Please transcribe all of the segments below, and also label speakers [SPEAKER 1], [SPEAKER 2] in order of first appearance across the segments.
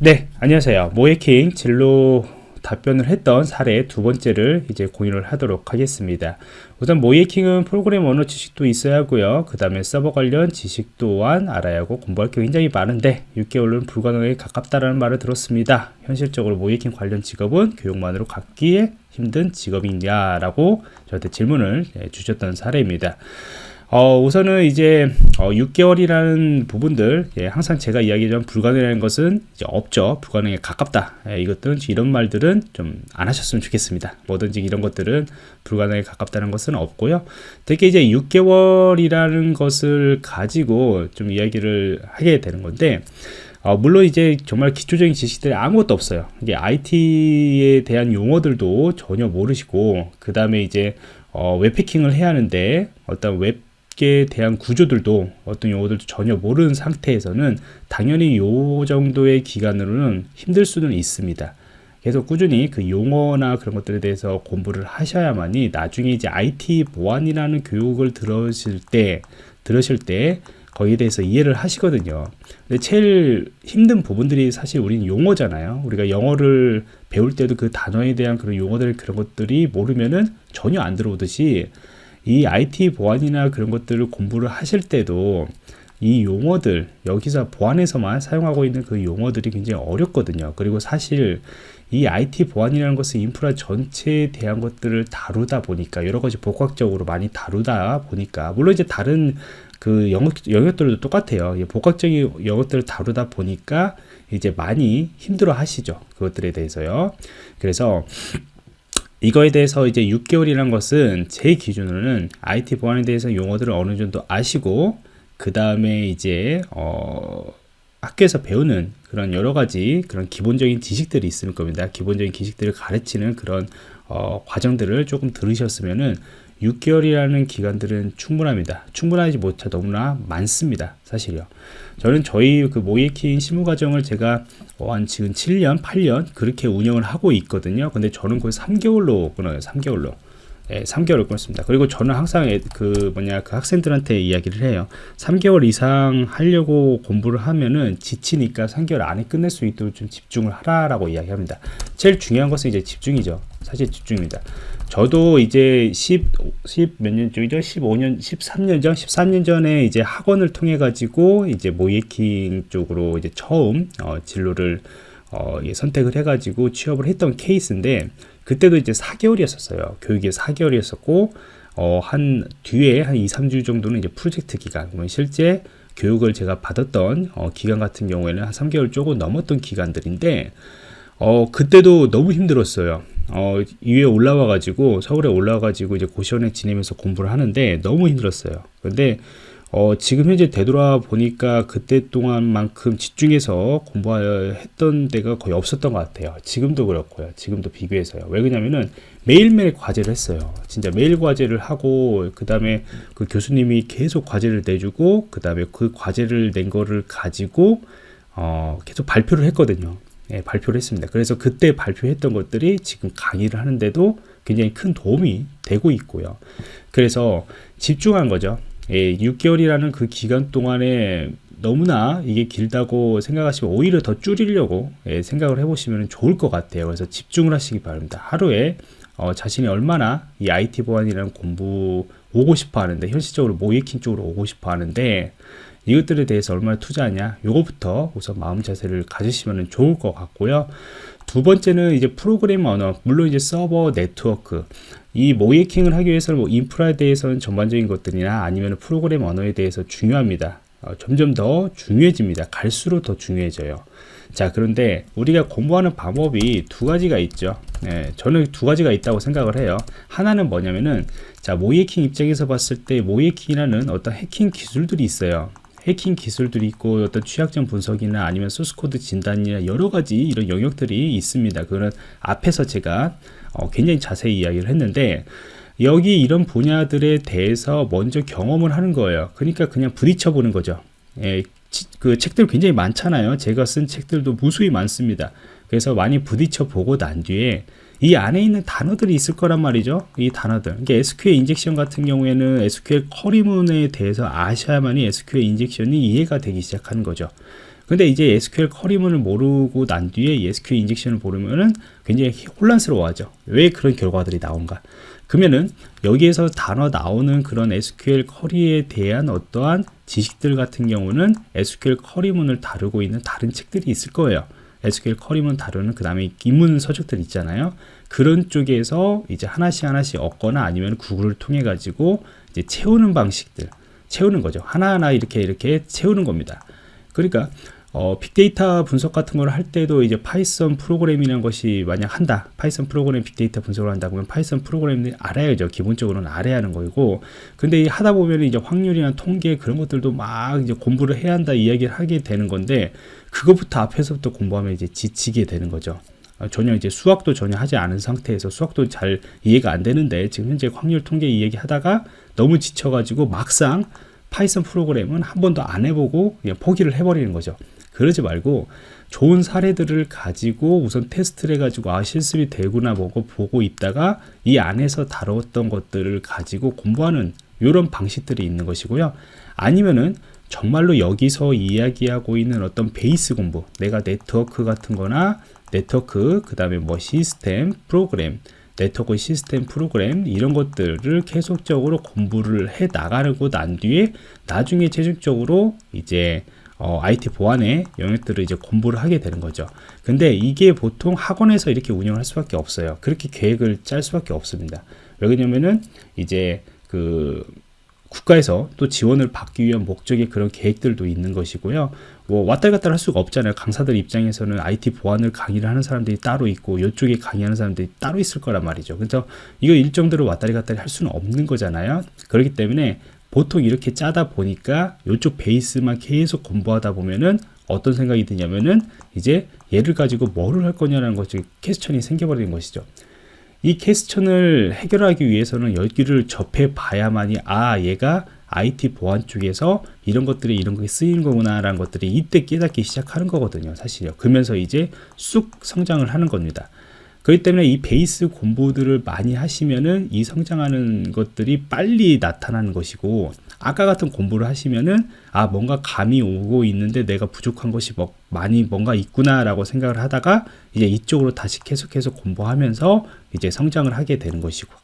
[SPEAKER 1] 네, 안녕하세요. 모해킹 진로 답변을 했던 사례 두 번째를 이제 공유를 하도록 하겠습니다. 우선 모해킹은 프로그램 언어 지식도 있어야 하고요. 그 다음에 서버 관련 지식 또한 알아야 하고 공부할 게 굉장히 많은데 6개월은 불가능에 가깝다라는 말을 들었습니다. 현실적으로 모해킹 관련 직업은 교육만으로 갖기에 힘든 직업이냐 라고 저한테 질문을 네, 주셨던 사례입니다. 어, 우선은 이제 어, 6개월이라는 부분들 예, 항상 제가 이야기했던 불가능한 것은 이제 없죠. 불가능에 가깝다. 예, 이것들은 이런 말들은 좀 안 하셨으면 좋겠습니다. 뭐든지 이런 것들은 불가능에 가깝다는 것은 없고요. 특히 이제 6개월이라는 것을 가지고 좀 이야기를 하게 되는 건데 어, 물론 이제 정말 기초적인 지식들이 아무것도 없어요. 이게 IT에 대한 용어들도 전혀 모르시고 그 다음에 이제 어, 웹패킹을 해야 하는데 어떤 웹 에 대한 구조들도 어떤 용어들도 전혀 모르는 상태에서는 당연히 요 정도의 기간으로는 힘들 수는 있습니다. 계속 꾸준히 그 용어나 그런 것들에 대해서 공부를 하셔야만이 나중에 이제 IT 보안이라는 교육을 들으실 때 들으실 때 거기에 대해서 이해를 하시거든요. 근데 제일 힘든 부분들이 사실 우리는 용어잖아요. 우리가 영어를 배울 때도 그 단어에 대한 그런 용어들 그런 것들이 모르면은 전혀 안 들어오듯이 이 IT 보안이나 그런 것들을 공부를 하실 때도 이 용어들 여기서 보안에서만 사용하고 있는 그 용어들이 굉장히 어렵거든요. 그리고 사실 이 IT 보안이라는 것은 인프라 전체에 대한 것들을 다루다 보니까 여러 가지 복합적으로 많이 다루다 보니까 물론 이제 다른 그 영역, 영역들도 똑같아요. 복합적인 영역들을 다루다 보니까 이제 많이 힘들어 하시죠. 그것들에 대해서요. 그래서 이거에 대해서 이제 6개월이라는 것은 제 기준으로는 IT 보안에 대해서 용어들을 어느 정도 아시고 그 다음에 이제 어 학교에서 배우는 그런 여러 가지 그런 기본적인 지식들이 있을 겁니다. 기본적인 지식들을 가르치는 그런 어, 과정들을 조금 들으셨으면은 6개월이라는 기간들은 충분합니다. 충분하지 못해 너무나 많습니다. 사실요. 저는 저희 그 모이킹 실무 과정을 제가 한 지금 7년, 8년 그렇게 운영을 하고 있거든요. 근데 저는 거의 3개월로 끊어요. 3개월로. 예, 3개월을 끊습니다. 그리고 저는 항상 그 뭐냐 그 학생들한테 이야기를 해요. 3개월 이상 하려고 공부를 하면은 지치니까 3개월 안에 끝낼 수 있도록 좀 집중을 하라라고 이야기합니다. 제일 중요한 것은 이제 집중이죠. 사실 집중입니다. 저도 이제 10, 10몇년 전이죠? 15년, 13년 전, 13년 전에 이제 학원을 통해 가지고 이제 모이킹 쪽으로 이제 처음 어, 진로를 어, 예, 선택을 해가지고 취업을 했던 케이스인데 그때도 이제 4개월이었었어요. 교육이 4개월이었었고 어, 한 뒤에 한 2, 3주 정도는 이제 프로젝트 기간, 그러면 실제 교육을 제가 받았던 어, 기간 같은 경우에는 한 3개월 조금 넘었던 기간들인데 어, 그때도 너무 힘들었어요. 어, 위에 올라와 가지고 서울에 올라와 가지고 이제 고시원에 지내면서 공부를 하는데 너무 힘들었어요. 근데 어, 지금 현재 되돌아 보니까 그때 동안만큼 집중해서 공부했던 데가 거의 없었던 것 같아요. 지금도 그렇고요. 지금도 비교해서요. 왜 그러냐면은 매일매일 과제를 했어요. 진짜 매일 과제를 하고 그 다음에 그 교수님이 계속 과제를 내주고 그 다음에 그 과제를 낸 거를 가지고 어, 계속 발표를 했거든요. 예, 발표를 했습니다. 그래서 그때 발표했던 것들이 지금 강의를 하는데도 굉장히 큰 도움이 되고 있고요. 그래서 집중한 거죠. 예, 6개월이라는 그 기간 동안에 너무나 이게 길다고 생각하시면 오히려 더 줄이려고 예, 생각을 해보시면 좋을 것 같아요. 그래서 집중을 하시기 바랍니다. 하루에 어, 자신이 얼마나 이 IT 보안이라는 공부 오고 싶어 하는데 현실적으로 모이킹 쪽으로 오고 싶어 하는데 이것들에 대해서 얼마나 투자하냐 요거부터 우선 마음 자세를 가지시면 좋을 것 같고요. 두 번째는 이제 프로그램 언어 물론 이제 서버 네트워크. 이 모이킹을 하기 위해서는 뭐 인프라에 대해서는 전반적인 것들이나 아니면 프로그램 언어에 대해서 중요합니다. 어, 점점 더 중요해집니다. 갈수록 더 중요해져요. 자 그런데 우리가 공부하는 방법이 두 가지가 있죠. 네, 저는 두 가지가 있다고 생각을 해요. 하나는 뭐냐면은 자 모이킹 입장에서 봤을 때 모이킹이라는 어떤 해킹 기술들이 있어요 해킹 기술들이 있고 어떤 취약점 분석이나 아니면 소스코드 진단이나 여러 가지 이런 영역들이 있습니다. 그거는 앞에서 제가 어, 굉장히 자세히 이야기를 했는데 여기 이런 분야들에 대해서 먼저 경험을 하는 거예요. 그러니까 그냥 부딪혀 보는 거죠. 예, 그 책들 굉장히 많잖아요. 제가 쓴 책들도 무수히 많습니다. 그래서 많이 부딪혀 보고 난 뒤에 이 안에 있는 단어들이 있을 거란 말이죠. 이 단어들. 그러니까 SQL injection 같은 경우에는 SQL query문에 대해서 아셔야만이 SQL 인젝션이 이해가 되기 시작하는 거죠. 근데 이제 SQL query문을 모르고 난 뒤에 SQL 인젝션을 모르면은 굉장히 혼란스러워하죠. 왜 그런 결과들이 나온가? 그러면은 여기에서 단어 나오는 그런 SQL 커리에 대한 어떠한 지식들 같은 경우는 SQL query문을 다루고 있는 다른 책들이 있을 거예요. SQL 커리문 다루는 그 다음에 입문 서적들 있잖아요. 그런 쪽에서 이제 하나씩 하나씩 얻거나 아니면 구글을 통해 가지고 이제 채우는 방식들 채우는 거죠. 하나하나 이렇게 이렇게 채우는 겁니다. 그러니까 어, 빅데이터 분석 같은 걸 할 때도 이제 파이썬 프로그램이라는 것이 만약 한다. 파이썬 프로그램 빅데이터 분석을 한다 그러면 파이썬 프로그램을 알아야죠. 기본적으로는 알아야 하는 거고. 근데 하다 보면 이제 확률이나 통계 그런 것들도 막 이제 공부를 해야 한다 이야기를 하게 되는 건데 그것부터 앞에서부터 공부하면 이제 지치게 되는 거죠. 어, 전혀 이제 수학도 전혀 하지 않은 상태에서 수학도 잘 이해가 안 되는데 지금 현재 확률 통계 이야기 하다가 너무 지쳐가지고 막상 파이썬 프로그램은 한 번도 안 해보고 그냥 포기를 해버리는 거죠. 그러지 말고 좋은 사례들을 가지고 우선 테스트를 해가지고 아 실습이 되구나 보고 보고 있다가 이 안에서 다뤘던 것들을 가지고 공부하는 이런 방식들이 있는 것이고요. 아니면은 정말로 여기서 이야기하고 있는 어떤 베이스 공부 내가 네트워크 같은 거나 네트워크 그 다음에 뭐 시스템 프로그램 네트워크 시스템 프로그램 이런 것들을 계속적으로 공부를 해 나가고 난 뒤에 나중에 최종적으로 이제 어, IT 보안의 영역들을 이제 공부를 하게 되는 거죠. 근데 이게 보통 학원에서 이렇게 운영을 할 수밖에 없어요. 그렇게 계획을 짤 수밖에 없습니다. 왜 그러냐면은 이제 그 국가에서 또 지원을 받기 위한 목적의 그런 계획들도 있는 것이고요. 뭐 왔다 갔다 할 수가 없잖아요. 강사들 입장에서는 IT 보안을 강의를 하는 사람들이 따로 있고 이쪽에 강의하는 사람들이 따로 있을 거란 말이죠. 그래서 이거 일정대로 왔다리 갔다리 할 수는 없는 거잖아요. 그렇기 때문에 보통 이렇게 짜다 보니까 이쪽 베이스만 계속 공부하다 보면은 어떤 생각이 드냐면은 이제 얘를 가지고 뭐를 할 거냐라는 것이 퀘스천이 생겨버리는 것이죠. 이 퀘스천을 해결하기 위해서는 여기를 접해 봐야만이 아 얘가 IT 보안 쪽에서 이런 것들이 이런 게 쓰이는 거구나 라는 것들이 이때 깨닫기 시작하는 거거든요 사실요 그러면서 이제 쑥 성장을 하는 겁니다 그렇기 때문에 이 베이스 공부들을 많이 하시면은 이 성장하는 것들이 빨리 나타나는 것이고 아까 같은 공부를 하시면은 아 뭔가 감이 오고 있는데 내가 부족한 것이 뭐 많이 뭔가 있구나 라고 생각을 하다가 이제 이쪽으로 다시 계속해서 공부하면서 이제 성장을 하게 되는 것이고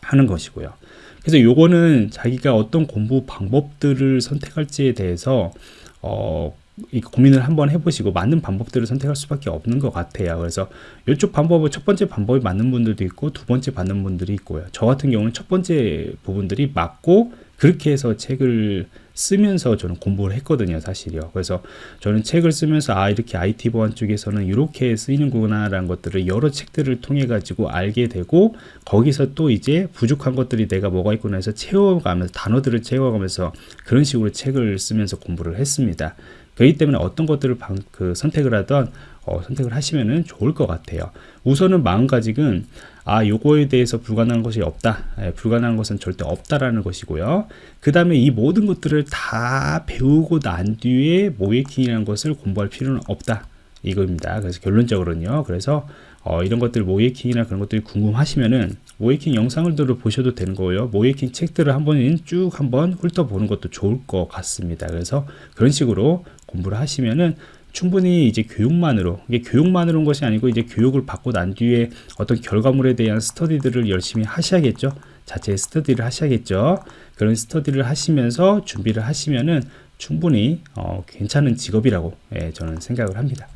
[SPEAKER 1] 하는 것이고요. 그래서 요거는 자기가 어떤 공부 방법들을 선택할지에 대해서 어 고민을 한번 해보시고 맞는 방법들을 선택할 수밖에 없는 것 같아요. 그래서 이쪽 방법은 첫 번째 방법이 맞는 분들도 있고 두 번째 맞는 분들이 있고요. 저 같은 경우는 첫 번째 부분들이 맞고 그렇게 해서 책을 쓰면서 저는 공부를 했거든요 사실이요. 그래서 저는 책을 쓰면서 아 이렇게 IT 보안 쪽에서는 이렇게 쓰이는구나 라는 것들을 여러 책들을 통해 가지고 알게 되고 거기서 또 이제 부족한 것들이 내가 뭐가 있구나 해서 채워가면서 단어들을 채워가면서 그런 식으로 책을 쓰면서 공부를 했습니다. 그렇기 때문에 어떤 것들을 방, 그 선택을 하던 어, 선택을 하시면 좋을 것 같아요. 우선은 마음가짐은 아 요거에 대해서 불가능한 것이 없다. 예, 불가능한 것은 절대 없다라는 것이고요. 그 다음에 이 모든 것들을 다 배우고 난 뒤에 모이킹이라는 것을 공부할 필요는 없다. 이겁니다. 그래서 결론적으로는요. 그래서 어, 이런 것들 모이킹이나 그런 것들이 궁금하시면은 모이킹 영상을 들어 보셔도 되는 거예요. 모이킹 책들을 한번 쭉 한번 훑어보는 것도 좋을 것 같습니다. 그래서 그런 식으로 공부를 하시면은 충분히 이제 교육만으로 이게 교육만으로 온 것이 아니고 이제 교육을 받고 난 뒤에 어떤 결과물에 대한 스터디들을 열심히 하셔야겠죠. 자체 스터디를 하셔야겠죠. 그런 스터디를 하시면서 준비를 하시면은 충분히 어, 괜찮은 직업이라고 예, 저는 생각을 합니다.